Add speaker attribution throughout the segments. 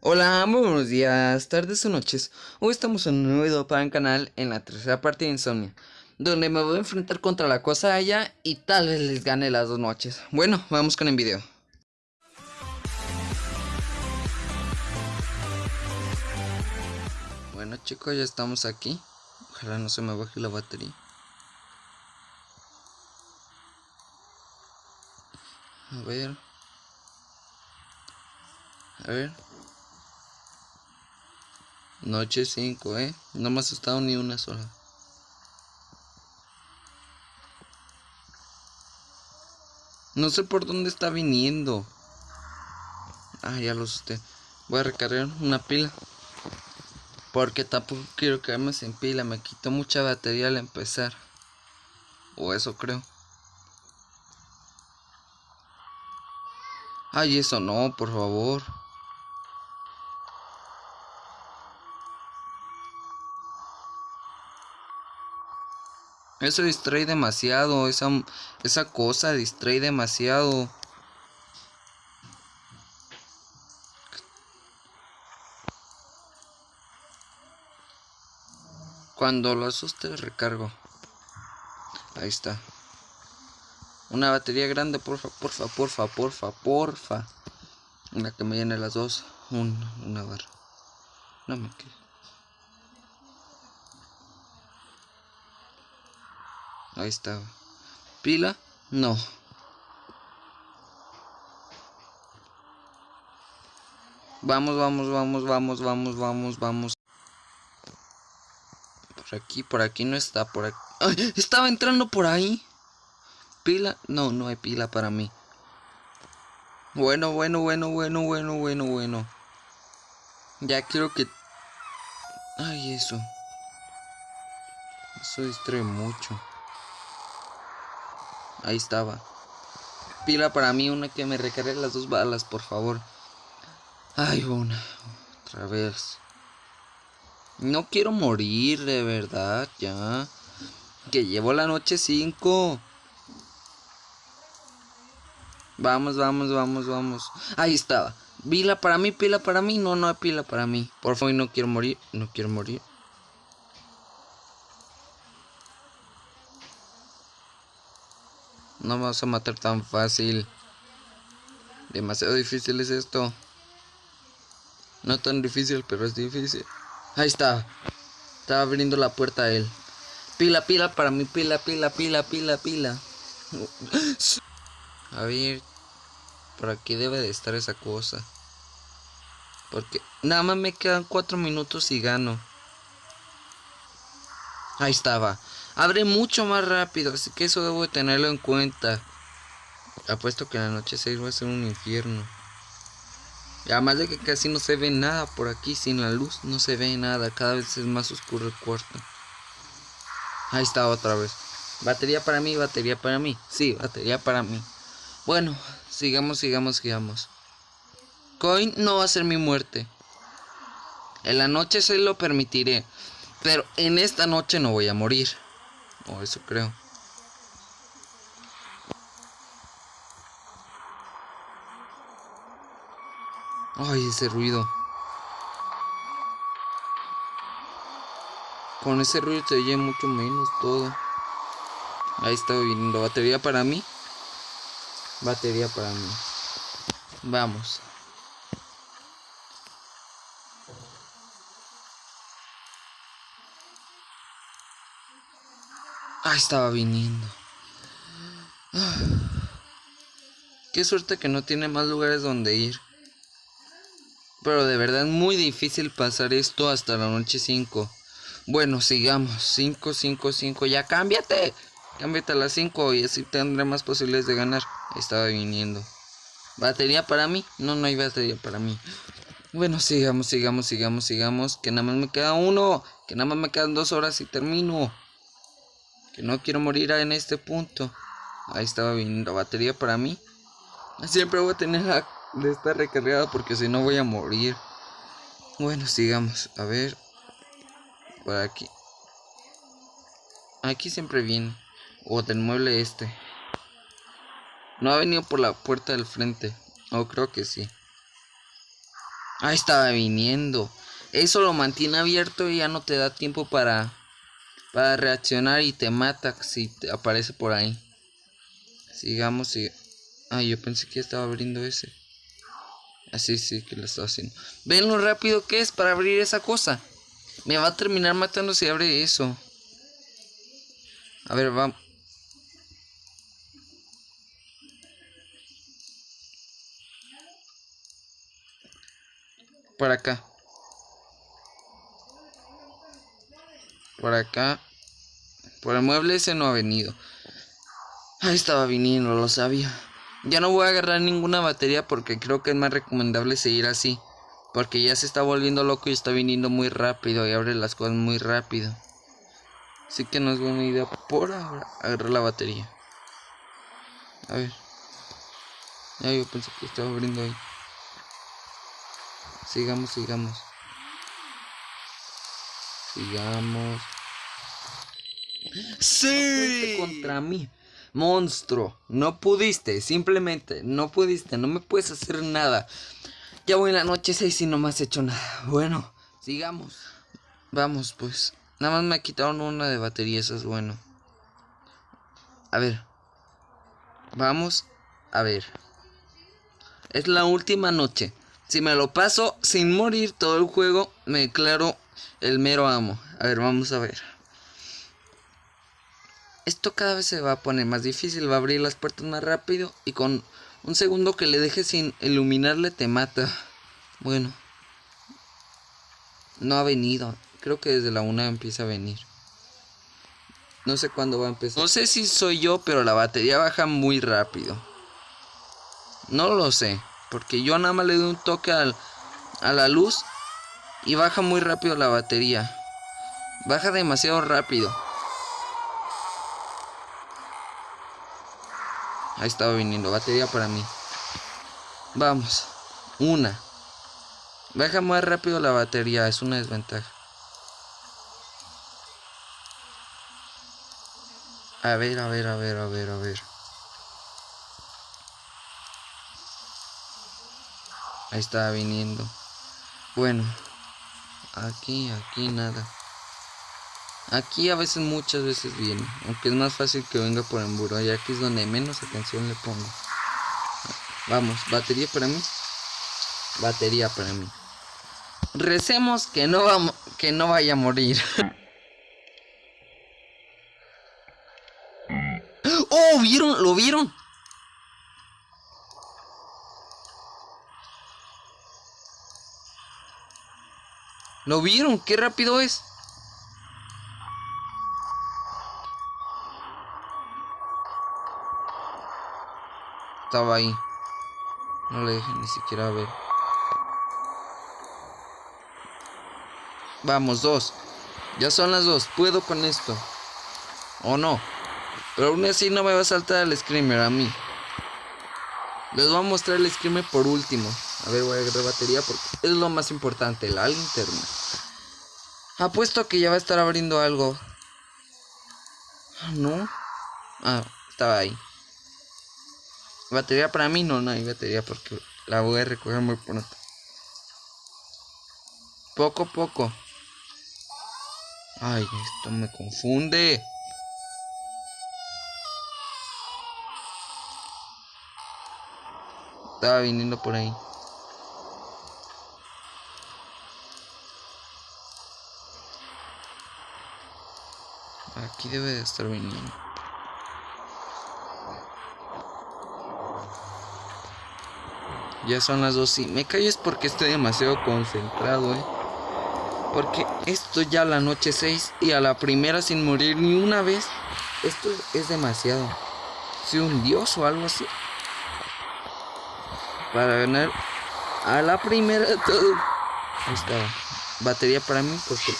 Speaker 1: Hola, muy buenos días, tardes o noches. Hoy estamos en un nuevo video para el canal en la tercera parte de Insomnia, donde me voy a enfrentar contra la cosa allá y tal vez les gane las dos noches. Bueno, vamos con el video. Bueno chicos, ya estamos aquí. Ojalá no se me baje la batería. A ver. A ver. Noche 5, eh. No me ha asustado ni una sola. No sé por dónde está viniendo. Ah, ya lo asusté. Voy a recargar una pila. Porque tampoco quiero quedarme sin pila. Me quitó mucha batería al empezar. O eso creo. Ay, eso no, por favor. Eso distrae demasiado, esa, esa cosa distrae demasiado. Cuando lo asuste recargo. Ahí está. Una batería grande, porfa, porfa, porfa, porfa, porfa. Una que me llene las dos. una barra. No me quede. Ahí está. ¿Pila? No. Vamos, vamos, vamos, vamos, vamos, vamos, vamos. Por aquí, por aquí no está, por aquí. ¡Ay! Estaba entrando por ahí. ¿Pila? No, no hay pila para mí. Bueno, bueno, bueno, bueno, bueno, bueno, bueno. Ya quiero que... Ay, eso. Eso distrae mucho. Ahí estaba. Pila para mí, una que me recargue las dos balas, por favor. Ay, una. Otra vez. No quiero morir, de verdad, ya. Que llevo la noche 5. Vamos, vamos, vamos, vamos. Ahí estaba. Pila para mí, pila para mí. No, no hay pila para mí. Por favor, no quiero morir. No quiero morir. No me vas a matar tan fácil. Demasiado difícil es esto. No tan difícil, pero es difícil. Ahí está. Estaba abriendo la puerta a él. Pila, pila para mí, pila, pila, pila, pila, pila. A ver. Por aquí debe de estar esa cosa. Porque nada más me quedan cuatro minutos y gano. Ahí estaba. Abre mucho más rápido, así que eso debo de tenerlo en cuenta. Apuesto que la noche 6 va a ser un infierno. Y además de que casi no se ve nada por aquí, sin la luz no se ve nada. Cada vez es más oscuro el cuarto. Ahí está otra vez. Batería para mí, batería para mí. Sí, batería para mí. Bueno, sigamos, sigamos, sigamos. Coin no va a ser mi muerte. En la noche se lo permitiré. Pero en esta noche no voy a morir. O eso creo. Ay, ese ruido. Con ese ruido se oye mucho menos todo. Ahí está viniendo batería para mí. Batería para mí. Vamos. Ah, estaba viniendo. Qué suerte que no tiene más lugares donde ir. Pero de verdad es muy difícil pasar esto hasta la noche 5. Bueno, sigamos. 5, 5, 5. Ya cámbiate. Cámbiate a las 5 y así tendré más posibilidades de ganar. Estaba viniendo. ¿Batería para mí? No, no hay batería para mí. Bueno, sigamos, sigamos, sigamos, sigamos. Que nada más me queda uno. Que nada más me quedan dos horas y termino. Que no quiero morir en este punto. Ahí estaba viniendo batería para mí. Siempre voy a tener de estar recargada porque si no voy a morir. Bueno, sigamos. A ver. Por aquí. Aquí siempre viene. O del mueble este. No ha venido por la puerta del frente. O creo que sí. Ahí estaba viniendo. Eso lo mantiene abierto y ya no te da tiempo para, para reaccionar y te mata si te aparece por ahí. Sigamos, sigue. Ay, yo pensé que estaba abriendo ese. Así sí que lo estaba haciendo. ¿Ven lo rápido que es para abrir esa cosa? Me va a terminar matando si abre eso. A ver, vamos. Por acá. Por acá. Por el mueble ese no ha venido. Ahí estaba viniendo, lo sabía. Ya no voy a agarrar ninguna batería porque creo que es más recomendable seguir así. Porque ya se está volviendo loco y está viniendo muy rápido y abre las cosas muy rápido. Así que no es buena idea por ahora agarrar la batería. A ver. Ya yo pensé que estaba abriendo ahí. Sigamos, sigamos. Sigamos. ¡Sí! contra mí. Monstruo, no pudiste, simplemente no pudiste, no me puedes hacer nada. Ya voy en la noche 6 y no me has hecho nada. Bueno, sigamos. Vamos, pues. Nada más me quitaron una de batería, eso es bueno. A ver. Vamos a ver. Es la última noche. Si me lo paso sin morir todo el juego, me declaro el mero amo. A ver, vamos a ver. Esto cada vez se va a poner más difícil, va a abrir las puertas más rápido y con un segundo que le dejes sin iluminarle te mata. Bueno. No ha venido. Creo que desde la una empieza a venir. No sé cuándo va a empezar. No sé si soy yo, pero la batería baja muy rápido. No lo sé. Porque yo nada más le doy un toque a la luz y baja muy rápido la batería. Baja demasiado rápido. Ahí estaba viniendo. Batería para mí. Vamos. Una. Baja más rápido la batería. Es una desventaja. A ver, a ver, a ver, a ver, a ver. Ahí estaba viniendo. Bueno. Aquí, aquí nada. Aquí a veces, muchas veces viene. Aunque es más fácil que venga por emburo. Y aquí es donde menos atención le pongo. Vamos, batería para mí. Batería para mí. Recemos que no, que no vaya a morir. ¡Oh! ¿Vieron? ¿Lo vieron? ¿Lo vieron? ¡Qué rápido es! Estaba ahí. No le dejé ni siquiera ver. Vamos, dos. Ya son las dos. Puedo con esto. O no. Pero aún así no me va a saltar el screamer a mí. Les voy a mostrar el screamer por último. A ver, voy a agarrar batería porque es lo más importante, la linterna. Apuesto que ya va a estar abriendo algo. ¿No? Ah, estaba ahí. Batería para mí no, no hay batería porque la voy a recoger muy pronto. Poco a poco. Ay, esto me confunde. Estaba viniendo por ahí. Aquí debe de estar viniendo. Ya son las dos y me calles porque estoy demasiado concentrado, eh. Porque esto ya la noche 6 y a la primera sin morir ni una vez. Esto es demasiado. Soy un dios o algo así. Para ganar a la primera todo. Está. Batería para mí porque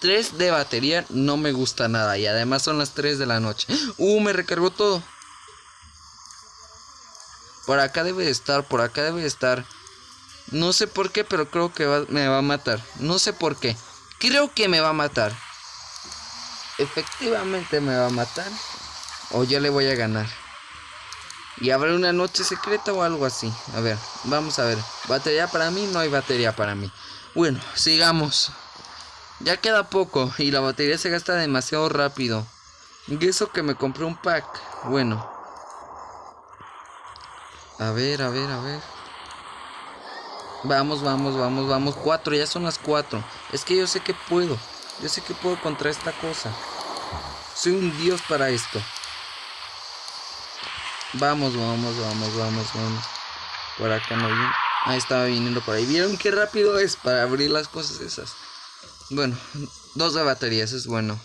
Speaker 1: 3 de batería no me gusta nada. Y además son las 3 de la noche. Uh, me recargó todo. Por acá debe de estar, por acá debe de estar. No sé por qué, pero creo que me va a matar. No sé por qué. Creo que me va a matar. Efectivamente me va a matar. O ya le voy a ganar. Y habrá una noche secreta o algo así. A ver, vamos a ver. ¿Batería para mí? No hay batería para mí. Bueno, sigamos. Ya queda poco y la batería se gasta demasiado rápido. Y eso que me compré un pack. Bueno. A ver, a ver, a ver. Vamos, vamos, vamos, vamos. Cuatro, ya son las cuatro. Es que yo sé que puedo. Yo sé que puedo contra esta cosa. Soy un dios para esto. Vamos, vamos, vamos, vamos, vamos. Por acá no viene. Ahí estaba viniendo por ahí. ¿Vieron qué rápido es para abrir las cosas esas? Bueno, dos de batería, eso es bueno.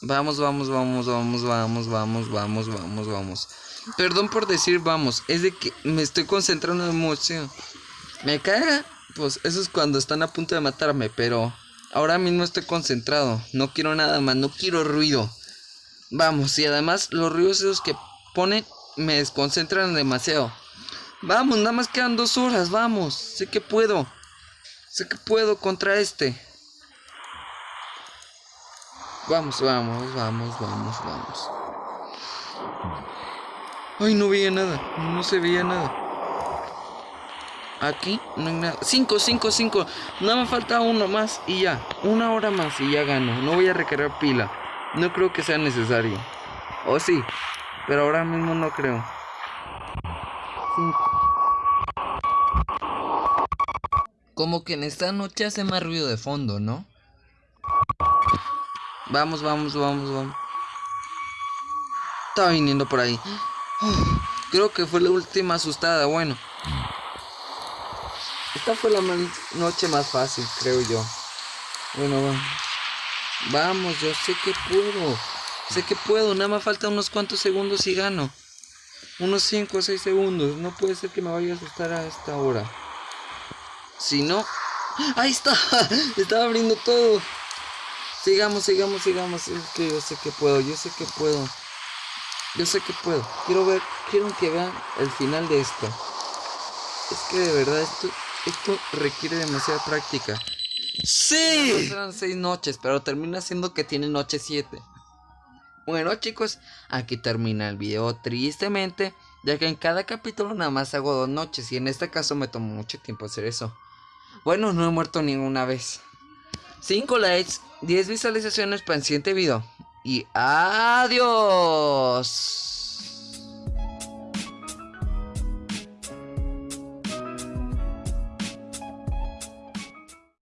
Speaker 1: Vamos, vamos, vamos, vamos, vamos, vamos, vamos, vamos, vamos. Perdón por decir vamos, es de que me estoy concentrando mucho. Me caga, pues eso es cuando están a punto de matarme, pero ahora mismo estoy concentrado. No quiero nada más, no quiero ruido. Vamos, y además los ruidos esos que ponen me desconcentran demasiado. Vamos, nada más quedan dos horas, vamos. Sé que puedo. Sé que puedo contra este. Vamos, vamos, vamos, vamos, vamos. Ay, no veía nada. No se veía nada. Aquí no hay nada. Cinco, cinco, cinco. Nada me falta uno más y ya. Una hora más y ya gano. No voy a recargar pila. No creo que sea necesario. O sí, pero ahora mismo no creo. Como que en esta noche hace más ruido de fondo, ¿no? Vamos, vamos, vamos, vamos. Estaba viniendo por ahí. creo que fue la última asustada. Bueno. Esta fue la noche más fácil, creo yo. Bueno, vamos. Vamos, yo sé que puedo. Sé que puedo. Nada más falta unos cuantos segundos y gano. Unos 5 o 6 segundos. No puede ser que me vaya a asustar a esta hora. Si no... ¡Ahí está! Estaba abriendo todo. Sigamos, sigamos, sigamos. Es que yo sé que puedo. Yo sé que puedo. Yo sé que puedo. Quiero ver... Quiero que vean el final de esto. Es que de verdad esto, esto requiere demasiada práctica. ¡Sí! Eran seis noches, pero termina siendo que tiene noche 7. Bueno chicos, aquí termina el video tristemente, ya que en cada capítulo nada más hago dos noches y en este caso me tomó mucho tiempo hacer eso. Bueno, no he muerto ninguna vez. 5 likes, 10 visualizaciones para el siguiente video. Y adiós.